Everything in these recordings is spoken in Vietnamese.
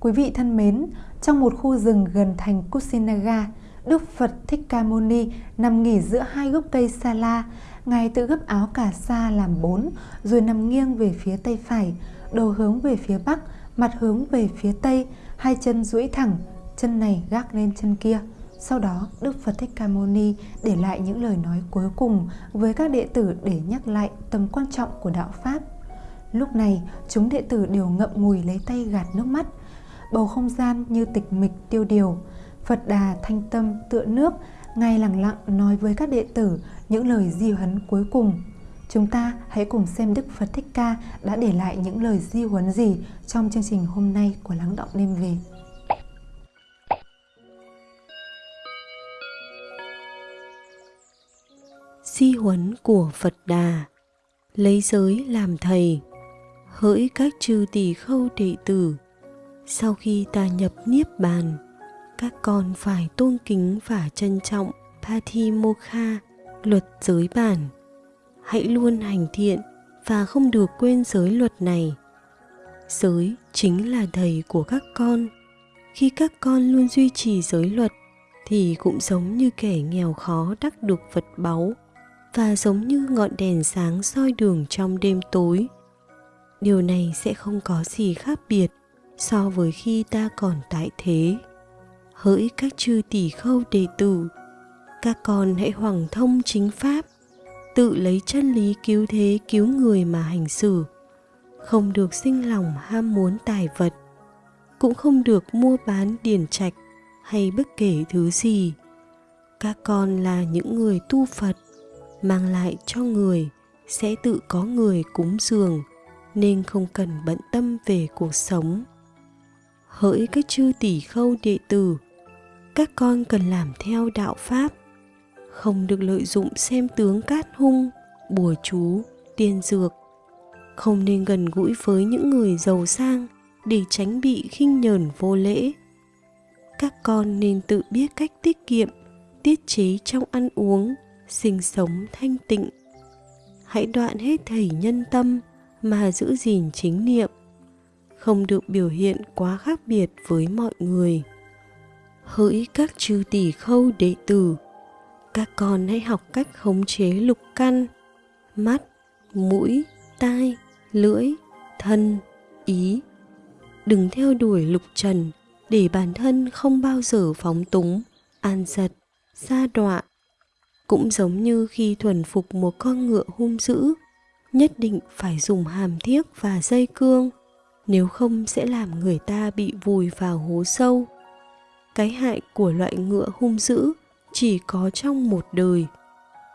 Quý vị thân mến, trong một khu rừng gần thành Kusinaga, Đức Phật Thích Ca Mâu Ni nằm nghỉ giữa hai gốc cây sa la. Ngài tự gấp áo cà sa làm bốn, rồi nằm nghiêng về phía tay phải, đầu hướng về phía bắc, mặt hướng về phía tây, hai chân duỗi thẳng, chân này gác lên chân kia. Sau đó, Đức Phật Thích Ca Mâu Ni để lại những lời nói cuối cùng với các đệ tử để nhắc lại tầm quan trọng của đạo Pháp. Lúc này, chúng đệ tử đều ngậm ngùi lấy tay gạt nước mắt. Bầu không gian như tịch mịch tiêu điều. Phật Đà thanh tâm tựa nước, ngay lặng lặng nói với các đệ tử những lời di huấn cuối cùng. Chúng ta hãy cùng xem Đức Phật Thích Ca đã để lại những lời di huấn gì trong chương trình hôm nay của Lắng Động Đêm Về. Di huấn của Phật Đà Lấy giới làm thầy Hỡi các chư tỷ khâu đệ tử sau khi ta nhập Niết Bàn Các con phải tôn kính và trân trọng Patimokkha, luật giới bản. Hãy luôn hành thiện và không được quên giới luật này. Giới chính là thầy của các con. Khi các con luôn duy trì giới luật thì cũng giống như kẻ nghèo khó đắc được vật báu và giống như ngọn đèn sáng soi đường trong đêm tối. Điều này sẽ không có gì khác biệt so với khi ta còn tại thế, hỡi các chư tỷ khâu đệ tử, các con hãy hoàng thông chính pháp, tự lấy chân lý cứu thế cứu người mà hành xử. Không được sinh lòng ham muốn tài vật, cũng không được mua bán điển trạch hay bất kể thứ gì. Các con là những người tu phật, mang lại cho người sẽ tự có người cúng dường, nên không cần bận tâm về cuộc sống hỡi các chư tỷ khâu đệ tử, các con cần làm theo đạo pháp, không được lợi dụng xem tướng cát hung, bùa chú, tiên dược. Không nên gần gũi với những người giàu sang để tránh bị khinh nhờn vô lễ. Các con nên tự biết cách tiết kiệm, tiết chế trong ăn uống, sinh sống thanh tịnh. Hãy đoạn hết thảy nhân tâm mà giữ gìn chính niệm không được biểu hiện quá khác biệt với mọi người. Hỡi các chư tỷ khâu đệ tử, các con hãy học cách khống chế lục căn, mắt, mũi, tai, lưỡi, thân, ý. Đừng theo đuổi lục trần để bản thân không bao giờ phóng túng, an giật xa đọa. Cũng giống như khi thuần phục một con ngựa hung dữ, nhất định phải dùng hàm thiếc và dây cương nếu không sẽ làm người ta bị vùi vào hố sâu. Cái hại của loại ngựa hung dữ chỉ có trong một đời,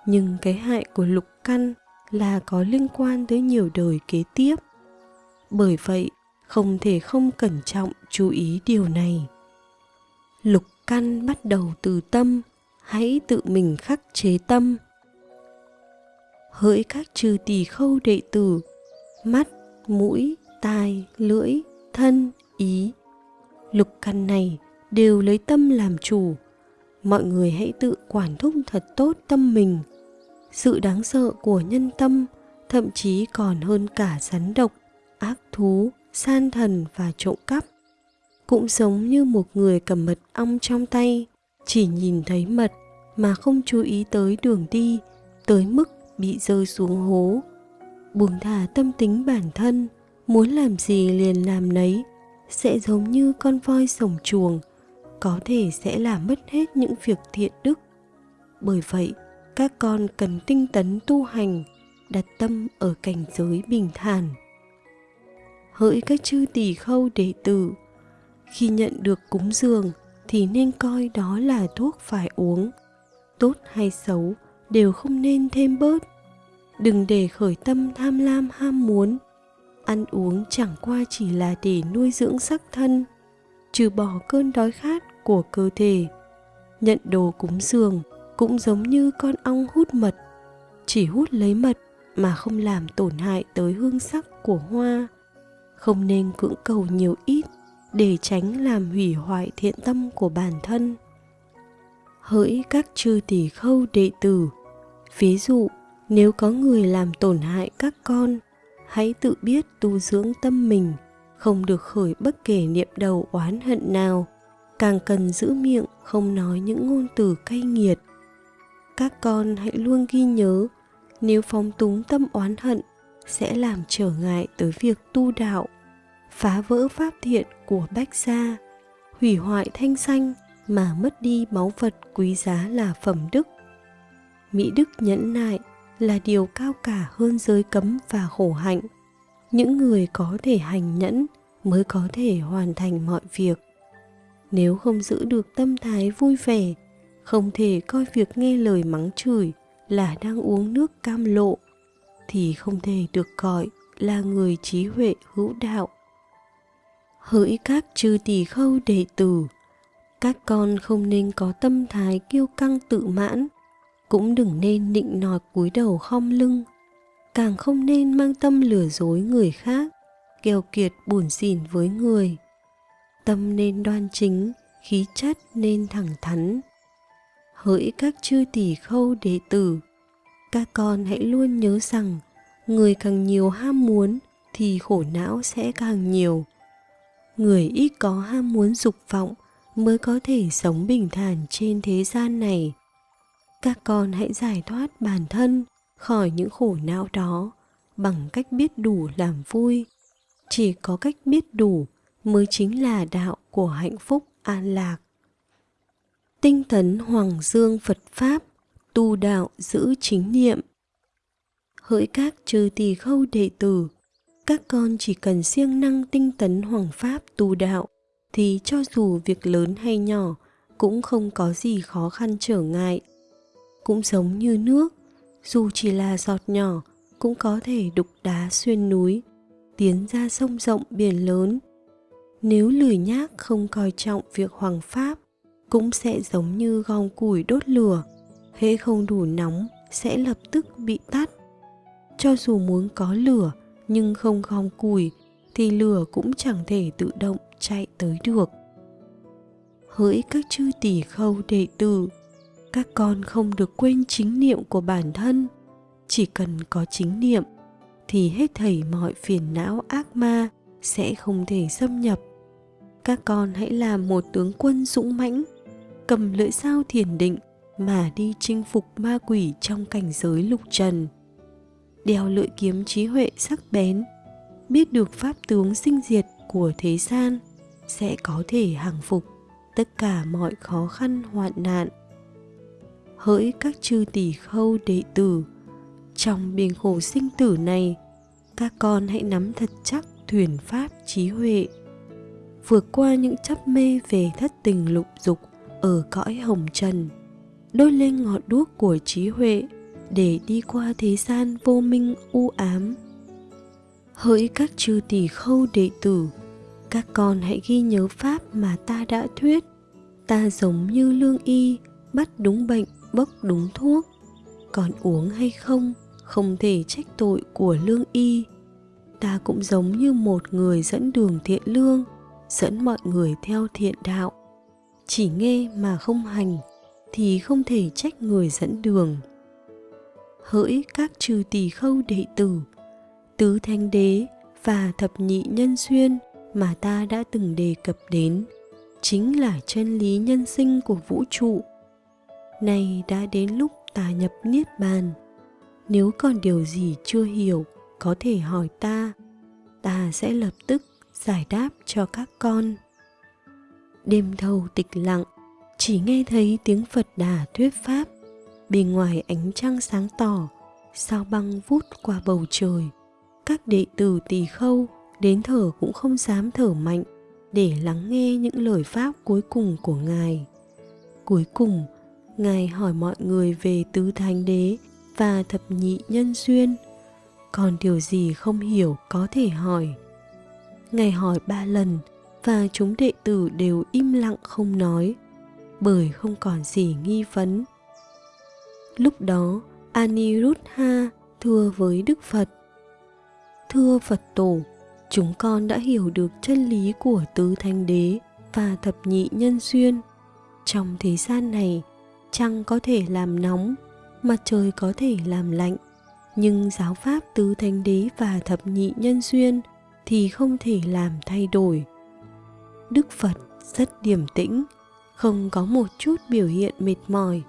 nhưng cái hại của lục căn là có liên quan tới nhiều đời kế tiếp. Bởi vậy, không thể không cẩn trọng chú ý điều này. Lục căn bắt đầu từ tâm, hãy tự mình khắc chế tâm. Hỡi các trừ tỳ khâu đệ tử, mắt, mũi tai lưỡi, thân, ý. Lục căn này đều lấy tâm làm chủ. Mọi người hãy tự quản thúc thật tốt tâm mình. Sự đáng sợ của nhân tâm thậm chí còn hơn cả rắn độc, ác thú, san thần và trộm cắp. Cũng giống như một người cầm mật ong trong tay, chỉ nhìn thấy mật mà không chú ý tới đường đi, tới mức bị rơi xuống hố. Buông thả tâm tính bản thân muốn làm gì liền làm nấy. Sẽ giống như con voi sổng chuồng, có thể sẽ làm mất hết những việc thiện đức. Bởi vậy, các con cần tinh tấn tu hành, đặt tâm ở cảnh giới bình thản. Hỡi các chư tỷ khâu đệ tử, khi nhận được cúng dường thì nên coi đó là thuốc phải uống. Tốt hay xấu đều không nên thêm bớt. Đừng để khởi tâm tham lam ham muốn ăn uống chẳng qua chỉ là để nuôi dưỡng sắc thân, trừ bỏ cơn đói khát của cơ thể. Nhận đồ cúng dường cũng giống như con ong hút mật, chỉ hút lấy mật mà không làm tổn hại tới hương sắc của hoa. Không nên cưỡng cầu nhiều ít để tránh làm hủy hoại thiện tâm của bản thân. Hỡi các chư tỷ khâu đệ tử, ví dụ, nếu có người làm tổn hại các con hãy tự biết tu dưỡng tâm mình không được khởi bất kể niệm đầu oán hận nào, càng cần giữ miệng không nói những ngôn từ cay nghiệt. Các con hãy luôn ghi nhớ, nếu phóng túng tâm oán hận sẽ làm trở ngại tới việc tu đạo, phá vỡ pháp thiện của bách gia, hủy hoại thanh xanh mà mất đi báu vật quý giá là phẩm đức. Mỹ đức nhẫn nại là điều cao cả hơn giới cấm và khổ hạnh. Những người có thể hành nhẫn mới có thể hoàn thành mọi việc. Nếu không giữ được tâm thái vui vẻ, không thể coi việc nghe lời mắng chửi là đang uống nước cam lộ thì không thể được gọi là người trí huệ hữu đạo. Hỡi các chư tỳ khâu đệ tử, các con không nên có tâm thái kiêu căng tự mãn, cũng đừng nên định nọt cúi đầu khom lưng, càng không nên mang tâm lừa dối người khác, keo kiệt buồn xỉn với người. Tâm nên đoan chính, khí chất nên thẳng thắn. Hỡi các chư tỷ khâu đệ tử, các con hãy luôn nhớ rằng người càng nhiều ham muốn thì khổ não sẽ càng nhiều người ít có ham muốn dục vọng mới có thể sống bình thản trên thế gian này các con hãy giải thoát bản thân khỏi những khổ não đó bằng cách biết đủ làm vui. Chỉ có cách biết đủ mới chính là đạo của hạnh phúc an lạc. Tinh tấn hoàng dương phật pháp tu đạo giữ chính niệm. Hỡi các trừ tỳ khâu đệ tử, các con chỉ cần siêng năng tinh tấn hoàng pháp tu đạo thì cho dù việc lớn hay nhỏ cũng không có gì khó khăn trở ngại cũng giống như nước. Dù chỉ là giọt nhỏ, cũng có thể đục đá xuyên núi, tiến ra sông rộng biển lớn. Nếu lười nhác không coi trọng việc hoàng pháp, cũng sẽ giống như gom củi đốt lửa. Hễ không đủ nóng, sẽ lập tức bị tắt. Cho dù muốn có lửa, nhưng không gom củi, thì lửa cũng chẳng thể tự động chạy tới được. Hỡi các chư tỷ khâu đệ tử! Các con không được quên chính niệm của bản thân. Chỉ cần có chính niệm, thì hết thảy mọi phiền não ác ma sẽ không thể xâm nhập. Các con hãy làm một tướng quân dũng mãnh, cầm lưỡi dao thiền định mà đi chinh phục ma quỷ trong cảnh giới lục trần. Đeo lưỡi kiếm trí huệ sắc bén, biết được pháp tướng sinh diệt của thế gian sẽ có thể hàng phục tất cả mọi khó khăn hoạn nạn hỡi các chư tỷ khâu đệ tử. Trong biển khổ sinh tử này, các con hãy nắm thật chắc thuyền pháp trí huệ. Vượt qua những chấp mê về thất tình lục dục ở cõi hồng trần, đôi lên ngọn đuốc của trí huệ để đi qua thế gian vô minh u ám. Hỡi các chư tỷ khâu đệ tử, các con hãy ghi nhớ pháp mà ta đã thuyết. Ta giống như lương y, bắt đúng bệnh bốc đúng thuốc. Còn uống hay không không thể trách tội của lương y. Ta cũng giống như một người dẫn đường thiện lương, dẫn mọi người theo thiện đạo. Chỉ nghe mà không hành, thì không thể trách người dẫn đường. Hỡi các trừ tỳ khâu đệ tử, tứ thanh đế và thập nhị nhân duyên mà ta đã từng đề cập đến, chính là chân lý nhân sinh của vũ trụ nay đã đến lúc ta nhập niết bàn. Nếu còn điều gì chưa hiểu, có thể hỏi ta. Ta sẽ lập tức giải đáp cho các con. Đêm thâu tịch lặng, chỉ nghe thấy tiếng phật đà thuyết pháp. Bên ngoài ánh trăng sáng tỏ, sao băng vút qua bầu trời. Các đệ tử tỳ khâu, đến thở cũng không dám thở mạnh, để lắng nghe những lời pháp cuối cùng của ngài. Cuối cùng ngài hỏi mọi người về tứ thánh đế và thập nhị nhân duyên còn điều gì không hiểu có thể hỏi. Ngài hỏi ba lần và chúng đệ tử đều im lặng không nói, bởi không còn gì nghi vấn. Lúc đó, aniruddha thưa với đức phật. Thưa phật tổ, chúng con đã hiểu được chân lý của tứ thánh đế và thập nhị nhân duyên trong thế gian này trăng có thể làm nóng, mặt trời có thể làm lạnh. Nhưng giáo pháp tứ thánh đế và thập nhị nhân duyên thì không thể làm thay đổi. Đức phật rất điềm tĩnh, không có một chút biểu hiện mệt mỏi.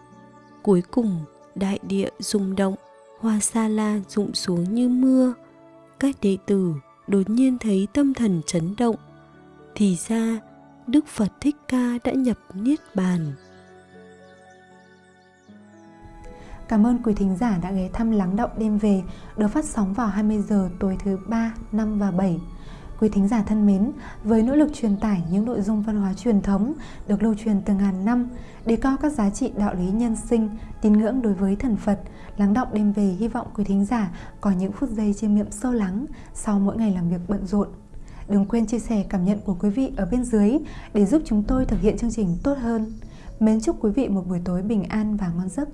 Cuối cùng, đại địa rung động, hoa sa la rụng xuống như mưa. Các đệ tử đột nhiên thấy tâm thần chấn động. Thì ra, đức phật thích ca đã nhập niết bàn. Cảm ơn quý thính giả đã ghé thăm Lắng Động Đêm Về được phát sóng vào 20 giờ tối thứ 3, 5 và 7. Quý thính giả thân mến, với nỗ lực truyền tải những nội dung văn hóa truyền thống được lưu truyền từ ngàn năm, đề cao các giá trị đạo lý nhân sinh, tín ngưỡng đối với thần Phật, Lắng Động Đêm Về hy vọng quý thính giả có những phút giây chiêm nghiệm sâu lắng sau mỗi ngày làm việc bận rộn. Đừng quên chia sẻ cảm nhận của quý vị ở bên dưới để giúp chúng tôi thực hiện chương trình tốt hơn. Mến chúc quý vị một buổi tối bình an và ngon giấc.